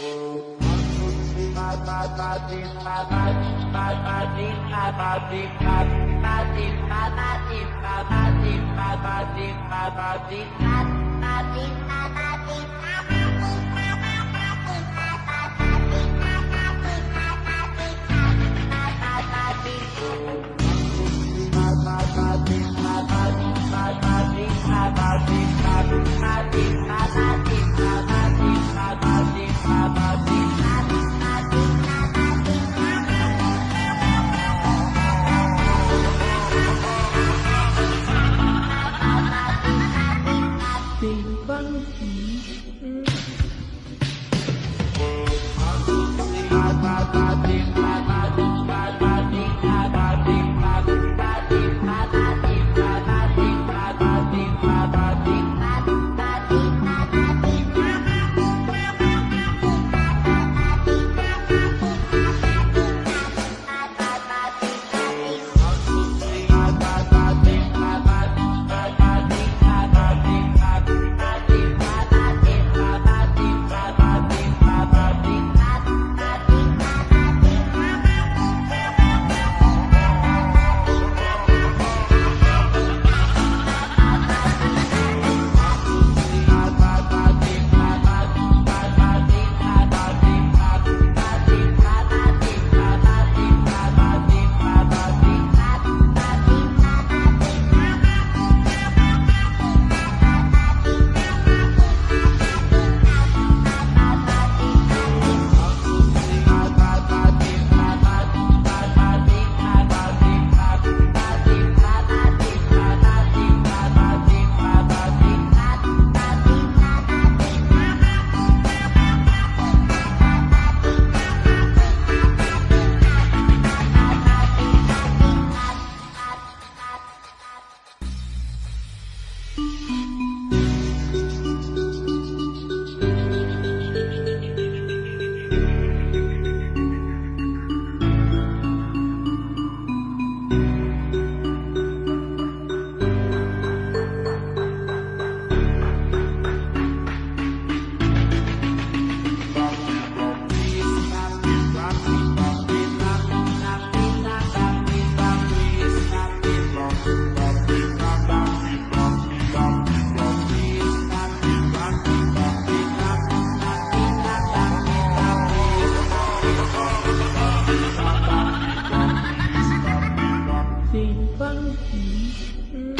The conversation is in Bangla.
Bye. 一半遗失。